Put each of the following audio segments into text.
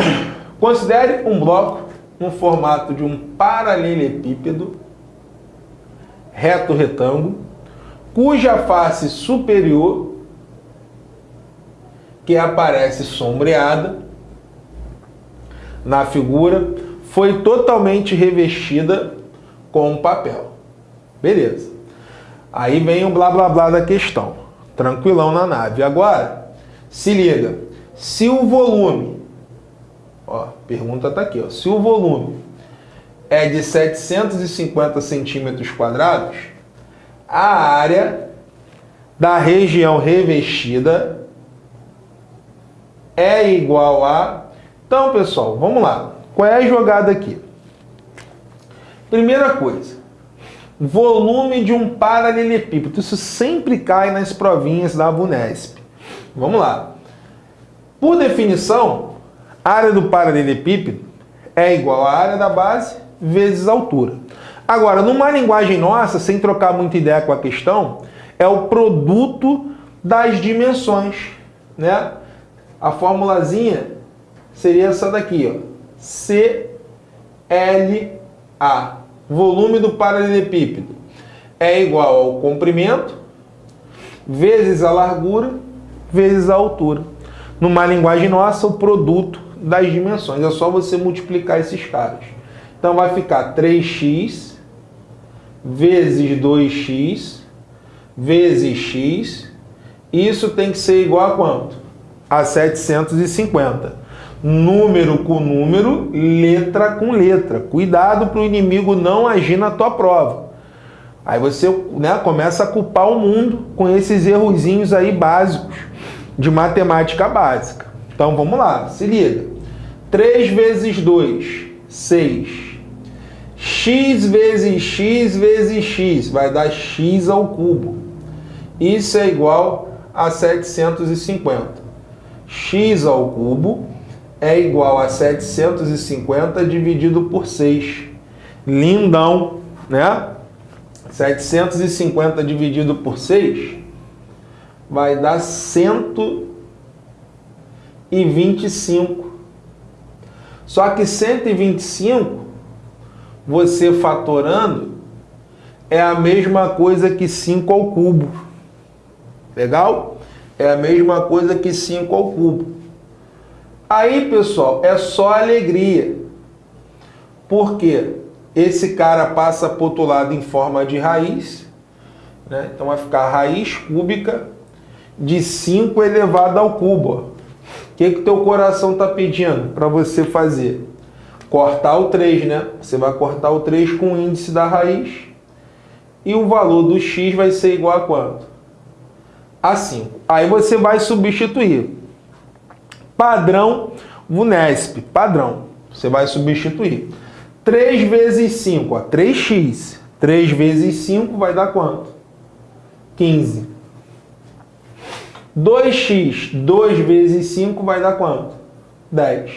Considere um bloco no formato de um paralelepípedo reto retângulo, cuja face superior, que aparece sombreada na figura, foi totalmente revestida com papel. Beleza. Aí vem o blá blá blá da questão. Tranquilão na nave. Agora, se liga. Se o volume, ó, pergunta tá aqui, ó. Se o volume é de 750 centímetros quadrados, a área da região revestida é igual a... Então, pessoal, vamos lá. Qual é a jogada aqui? Primeira coisa, volume de um paralelepípedo. Isso sempre cai nas provinhas da Bunesp. Vamos lá. Por definição, área do paralelepípedo é igual à área da base vezes a altura. Agora, numa linguagem nossa, sem trocar muita ideia com a questão, é o produto das dimensões, né? A formulazinha seria essa daqui, ó. CLA, volume do paralelepípedo, é igual ao comprimento vezes a largura vezes a altura. Numa linguagem nossa, o produto das dimensões. É só você multiplicar esses caras. Então vai ficar 3x vezes 2x vezes x. Isso tem que ser igual a quanto? A 750. Número com número, letra com letra. Cuidado para o inimigo não agir na tua prova. Aí você né, começa a culpar o mundo com esses errozinhos aí básicos de matemática básica. Então vamos lá, se liga. 3 vezes 2, 6 x vezes x vezes x vai dar x ao cubo. Isso é igual a 750. x ao cubo é igual a 750 dividido por 6. Lindão, né? 750 dividido por 6 vai dar 125. Só que 125 você fatorando é a mesma coisa que 5 ao cubo. Legal? É a mesma coisa que 5 ao cubo. Aí, pessoal, é só alegria. Porque esse cara passa para outro lado em forma de raiz. Né? Então vai ficar raiz cúbica de 5 elevado ao cubo. O que, que teu coração está pedindo para você fazer? cortar o 3, né? Você vai cortar o 3 com o índice da raiz e o valor do x vai ser igual a quanto? A 5. Aí você vai substituir. Padrão VUNESP, padrão. Você vai substituir. 3 vezes 5, ó, 3x. 3 vezes 5 vai dar quanto? 15. 2x, 2 vezes 5 vai dar quanto? 10.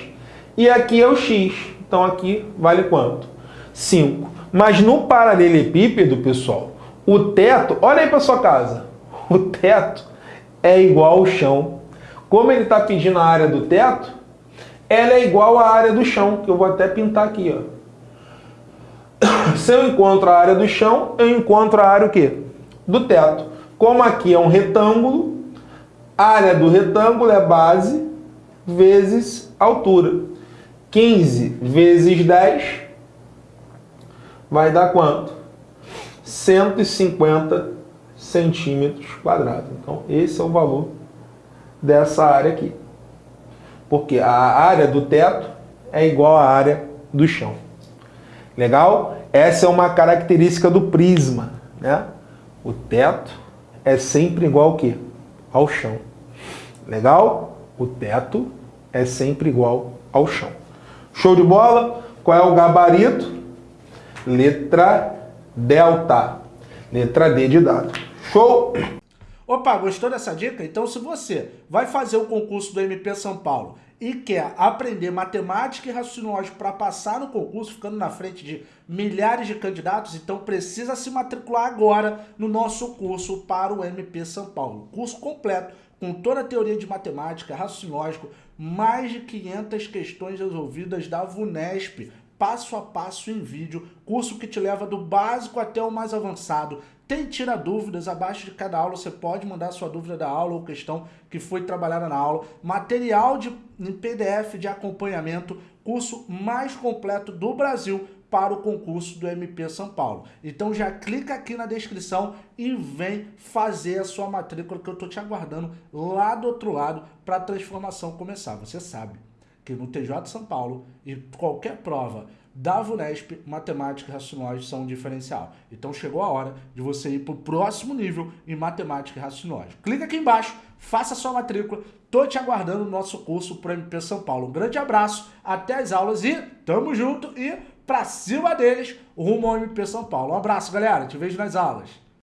E aqui é o x. Então aqui vale quanto? 5. Mas no paralelepípedo, pessoal, o teto, olha aí para sua casa, o teto é igual ao chão. Como ele está pedindo a área do teto, ela é igual à área do chão, que eu vou até pintar aqui. Ó. Se eu encontro a área do chão, eu encontro a área o quê? Do teto. Como aqui é um retângulo, área do retângulo é base vezes altura. 15 vezes 10 vai dar quanto? 150 centímetros quadrados. Então, esse é o valor dessa área aqui. Porque a área do teto é igual à área do chão. Legal? Essa é uma característica do prisma. Né? O teto é sempre igual ao quê? Ao chão. Legal? O teto é sempre igual ao chão. Show de bola? Qual é o gabarito? Letra delta. Letra D de dado. Show? Opa, gostou dessa dica? Então se você vai fazer o concurso do MP São Paulo e quer aprender matemática e raciocínio lógico para passar no concurso, ficando na frente de milhares de candidatos, então precisa se matricular agora no nosso curso para o MP São Paulo. Curso completo, com toda a teoria de matemática, raciocínio lógico, mais de 500 questões resolvidas da VUNESP, passo a passo em vídeo, curso que te leva do básico até o mais avançado. Tem tira dúvidas, abaixo de cada aula você pode mandar sua dúvida da aula ou questão que foi trabalhada na aula. Material de, em PDF de acompanhamento, curso mais completo do Brasil para o concurso do MP São Paulo. Então já clica aqui na descrição e vem fazer a sua matrícula que eu estou te aguardando lá do outro lado para a transformação começar. Você sabe que no TJ São Paulo e qualquer prova da VUNESP, matemática e raciocínio são um diferencial. Então chegou a hora de você ir para o próximo nível em matemática e raciocínio Clica aqui embaixo, faça sua matrícula, tô te aguardando no nosso curso para MP São Paulo. Um grande abraço, até as aulas e tamo junto e pra cima deles, rumo ao MP São Paulo. Um abraço, galera. Te vejo nas aulas.